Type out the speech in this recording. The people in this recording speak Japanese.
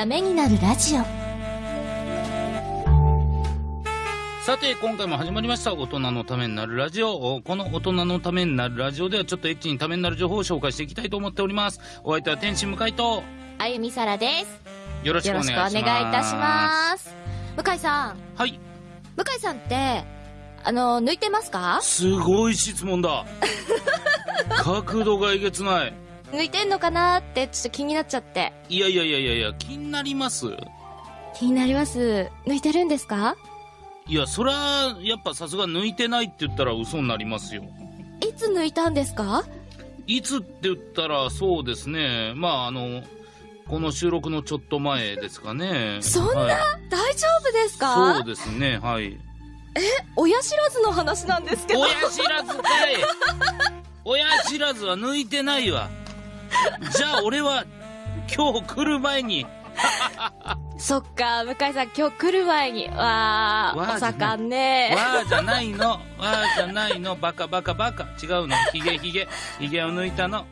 ためになるラジオさて、今回も始まりました。大人のためになるラジオ。この大人のためになるラジオでは、ちょっとエッチにためになる情報を紹介していきたいと思っております。お相手は天心向井と、あゆみさらですよろしくよお願いします。いたします向井さんはい。向井さんってあの抜いてますか？すごい質問だ。角度がえげつない。抜いてんのかなってちょっと気になっちゃっていやいやいやいやいや、気になります気になります抜いてるんですか？いや、そりゃ、やっぱさすが抜いてないって言ったら嘘になりますよ。いつ抜いたんですか？いつって言ったらそうですね。まあ、あの、この収録のちょっと前ですかね。そんな？はい大丈夫ですそうかですね、はい。親知らずの話なんですけど親知らずかい親知らずは抜いてないわ。じゃあ俺は今日来る前に、そっか向井さん今日来る前に。わーお盛んね。わーじゃないの、わーじゃないの、バカバカバカ。違うの、ヒゲヒゲ、ヒゲを抜いたの。